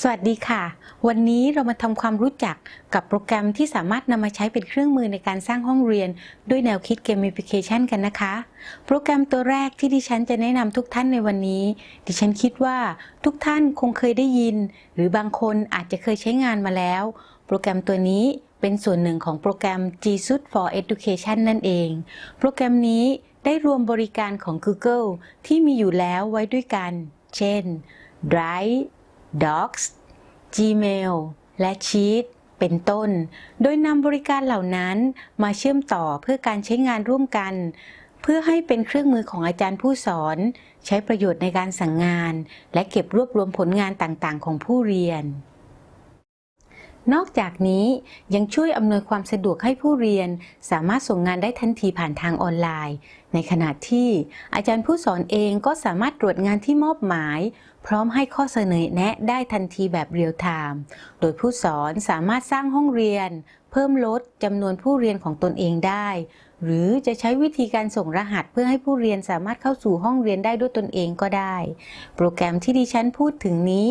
สวัสดีค่ะ วันนี้เรามาทำความรู้จักกับโปรแกรมที่สามารถนำมาใช้เป็นเครื่องมือในการสร้างห้องเรียน ด้วยแนวคิด Gamification กันนะคะ โปรแกรมตัวแรกที่ดิฉันจะแนะนำทุกท่านในวันนี้ ดิฉันคิดว่าทุกท่านคงเคยได้ยิน หรือบางคนอาจจะเคยใช้งานมาแล้ว โปรแกรมตัวนี้เป็นส่วนหนึ่งของโปรแกรม G Suite for Education นั่นเอง โปรแกรมนี้ได้รวมบริการของ Google ที่มีอยู่แล้วไว้ด้วยกัน เช่น Drive Docs Gmail และ Sheet เป็นต้น โดยนำบริการเหล่านั้นมาเชื่อมต่อเพื่อการใช้งานร่วมกัน เพื่อให้เป็นเครื่องมือของอาจารย์ผู้สอน ใช้ประโยชน์ในการสั่งงาน และเก็บรวบรวมผลงานต่างๆ ของผู้เรียนนอกจากนี้ยังช่วยอำนวยความสะดวกให้ผู้เรียน สามารถส่งงานได้ทันทีผ่านทางออนไลน์ ในขณะที่อาจารย์ผู้สอนเองก็สามารถตรวจงานที่มอบหมาย พร้อมให้ข้อเสนอแนะได้ทันทีแบบเรียลไทม์ โดยผู้สอนสามารถสร้างห้องเรียน เพิ่มลดจำนวนผู้เรียนของตนเองได้ หรือจะใช้วิธีการส่งรหัสเพื่อให้ผู้เรียนสามารถเข้าสู่ห้องเรียนได้ด้วยตนเองก็ได้ โปรแกรมที่ดิฉันพูดถึงนี้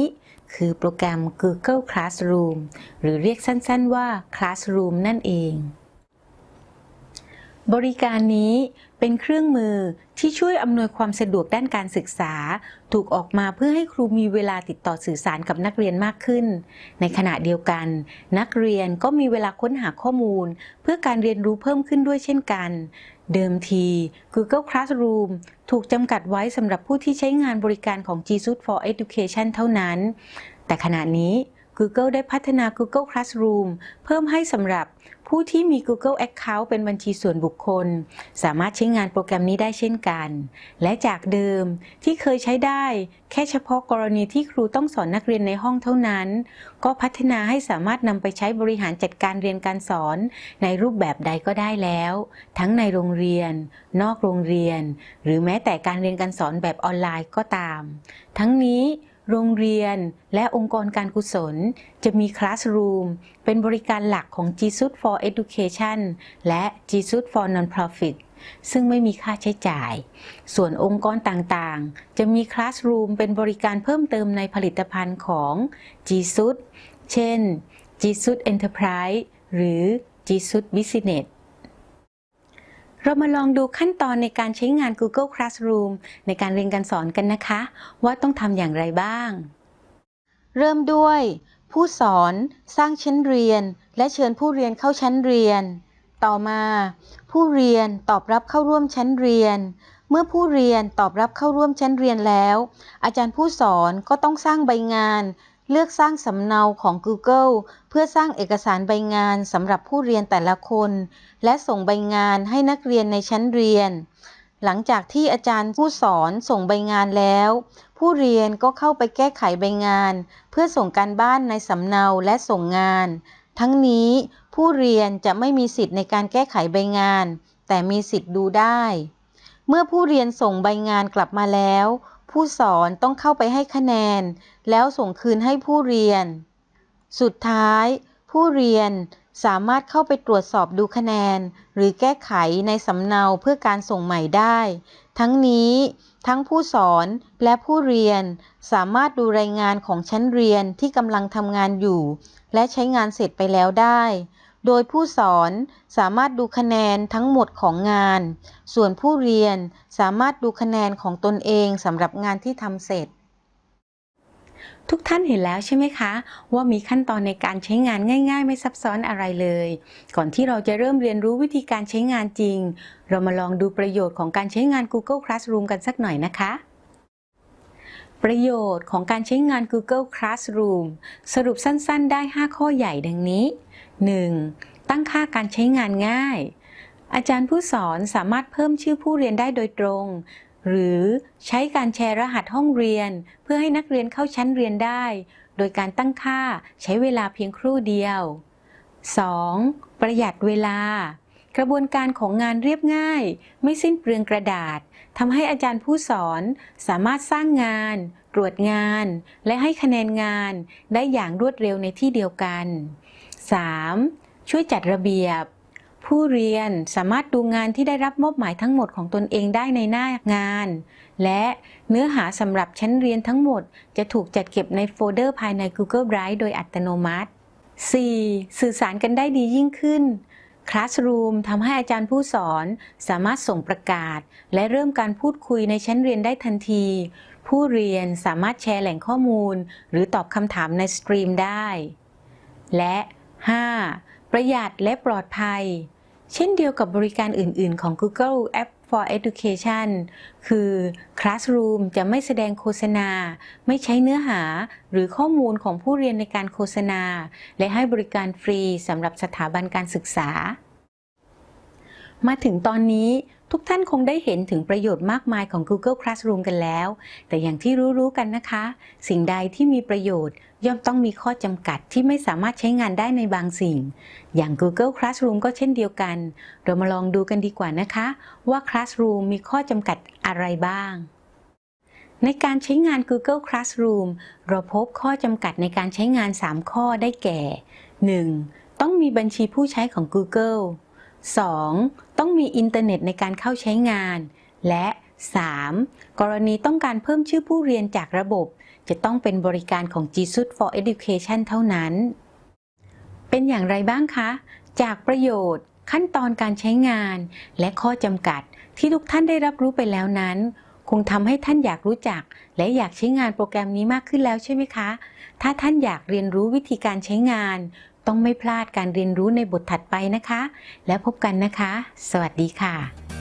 คือโปรแกรม Google Classroom หรือเรียกสั้นๆว่า Classroom นั่นเองบริการนี้ เป็นเครื่องมือที่ช่วยอำนวยความสะดวกด้านการศึกษา ถูกออกมาเพื่อให้ครูมีเวลาติดต่อสื่อสารกับนักเรียนมากขึ้น ในขณะเดียวกัน นักเรียนก็มีเวลาค้นหาข้อมูล เพื่อการเรียนรู้เพิ่มขึ้นด้วยเช่นกัน เดิมที Google Classroom ถูกจำกัดไว้สำหรับผู้ที่ใช้งานบริการของ G Suite for Education เท่านั้น แต่ขณะนี้ Google ได้พัฒนา Google Classroom เพิ่มให้สำหรับ ผู้ที่มี Google Account เป็นบัญชีส่วนบุคคล สามารถใช้งานโปรแกรมนี้ได้เช่นกัน และจากเดิมที่เคยใช้ได้ แค่เฉพาะกรณีที่ครูต้องสอนนักเรียนในห้องเท่านั้น ก็พัฒนาให้สามารถนำไปใช้บริหารจัดการเรียนการสอนในรูปแบบใดก็ได้แล้ว ทั้งในโรงเรียน นอกโรงเรียน หรือแม้แต่การเรียนการสอนแบบออนไลน์ก็ตาม ทั้งนี้ โรงเรียน และองค์กรการกุศล จะมี Classroom เป็นบริการหลักของ G Suite for Education และ G Suite for Nonprofit ซึ่งไม่มีค่าใช้จ่าย ส่วนองค์กรต่างๆ จะมี Classroom เป็นบริการเพิ่มเติมในผลิตภัณฑ์ของ G Suite เช่น G Suite Enterprise หรือ G Suite Business เรามาลองดูขั้นตอนในการใช้งาน Google Classroom ในการเรียนการสอนกันนะคะ ว่าต้องทำอย่างไรบ้าง เริ่มด้วย ผู้สอน สร้างชั้นเรียน และเชิญผู้เรียนเข้าชั้นเรียน ต่อมา ผู้เรียนตอบรับเข้าร่วมชั้นเรียน เมื่อผู้เรียนตอบรับเข้าร่วมชั้นเรียนแล้ว อาจารย์ผู้สอนก็ต้องสร้างใบงาน เลือกสร้างสำเนาของ Google เพื่อสร้างเอกสารใบงานสำหรับผู้เรียนแต่ละคน และส่งใบงานให้นักเรียนในชั้นเรียน หลังจากที่อาจารย์ผู้สอนส่งใบงานแล้ว ผู้เรียนก็เข้าไปแก้ไขใบงาน เพื่อส่งการบ้านในสำเนาและส่งงาน ทั้งนี้ผู้เรียนจะไม่มีสิทธิ์ในการแก้ไขใบงาน แต่มีสิทธิ์ดูได้ เมื่อผู้เรียนส่งใบงานกลับมาแล้ว ผู้สอนต้องเข้าไปให้คะแนน แล้วส่งคืนให้ผู้เรียน สุดท้าย ผู้เรียนสามารถเข้าไปตรวจสอบดูคะแนน หรือแก้ไขในสำเนาเพื่อการส่งใหม่ได้ ทั้งนี้ทั้งผู้สอนและผู้เรียนสามารถดูรายงานของชั้นเรียนที่กำลังทำงานอยู่ และใช้งานเสร็จไปแล้วได้ โดยผู้สอนสามารถดูคะแนนทั้งหมดของงาน ส่วนผู้เรียนสามารถดูคะแนนของตนเองสำหรับงานที่ทำเสร็จ ทุกท่านเห็นแล้วใช่ไหมคะ ว่ามีขั้นตอนในการใช้งานง่ายๆ ไม่ซับซ้อนอะไรเลย ก่อนที่เราจะเริ่มเรียนรู้วิธีการใช้งานจริง เรามาลองดูประโยชน์ของการใช้งาน Google Classroom กันสักหน่อยนะคะประโยชน์ของการใช้งาน Google Classroom สรุปสั้น ๆ ได้ 5 ข้อใหญ่ดังนี้ 1. ตั้งค่าการใช้งานง่าย อาจารย์ผู้สอนสามารถเพิ่มชื่อผู้เรียนได้โดยตรง หรือใช้การแชร์รหัสห้องเรียน เพื่อให้นักเรียนเข้าชั้นเรียนได้ โดยการตั้งค่าใช้เวลาเพียงครู่เดียว 2. ประหยัดเวลา กระบวนการของงานเรียบง่าย ไม่สิ้นเปลืองกระดาษทำให้อาจารย์ผู้สอนสามารถสร้างงาน ตรวจงาน และให้คะแนนงานได้อย่างรวดเร็วในที่เดียวกัน 3. ช่วยจัดระเบียบ ผู้เรียนสามารถดูงานที่ได้รับมอบหมายทั้งหมดของตนเองได้ในหน้างาน และเนื้อหาสำหรับชั้นเรียนทั้งหมด จะถูกจัดเก็บในโฟลเดอร์ภายใน Google Drive โดยอัตโนมัติ 4. สื่อสารกันได้ดียิ่งขึ้น Classroom ทำให้อาจารย์ผู้สอนสามารถส่งประกาศ และเริ่มการพูดคุยในชั้นเรียนได้ทันที ผู้เรียนสามารถแชร์แหล่งข้อมูล หรือตอบคำถามใน stream ได้ และ 5. ประหยัดและปลอดภัย เช่นเดียวกับบริการอื่น ๆ ของ Google App for Education คือ Classroom จะไม่แสดงโฆษณา ไม่ใช้เนื้อหาหรือข้อมูลของผู้เรียนในการโฆษณา และให้บริการฟรีสำหรับสถาบันการศึกษา มาถึงตอนนี้ทุกท่านคงได้เห็นถึงประโยชน์มากมายของ Google Classroom กันแล้ว แต่อย่างที่รู้ๆกันนะคะ สิ่งใดที่มีประโยชน์ ย่อมต้องมีข้อจำกัดที่ไม่สามารถใช้งานได้ในบางสิ่ง อย่าง Google Classroom ก็เช่นเดียวกัน เรามาลองดูกันดีกว่านะคะ ว่า Classroom มีข้อจำกัดอะไรบ้าง ในการใช้งาน Google Classroom เราพบข้อจำกัดในการใช้งาน 3 ข้อได้แก่ 1. ต้องมีบัญชีผู้ใช้ของ Google 2. ต้องมีอินเทอร์เน็ตในการเข้าใช้งาน และ 3. กรณีต้องการเพิ่มชื่อผู้เรียนจากระบบ จะต้องเป็นบริการของ G Suite for Education เท่านั้น เป็นอย่างไรบ้างคะ จากประโยชน์ ขั้นตอนการใช้งาน และข้อจำกัดที่ทุกท่านได้รับรู้ไปแล้วนั้น คงทำให้ท่านอยากรู้จัก และอยากใช้งานโปรแกรมนี้มากขึ้นแล้วใช่ไหมคะ ถ้าท่านอยากเรียนรู้วิธีการใช้งาน ต้องไม่พลาดการเรียนรู้ในบทถัดไปนะคะ แล้วพบกันนะคะ สวัสดีค่ะ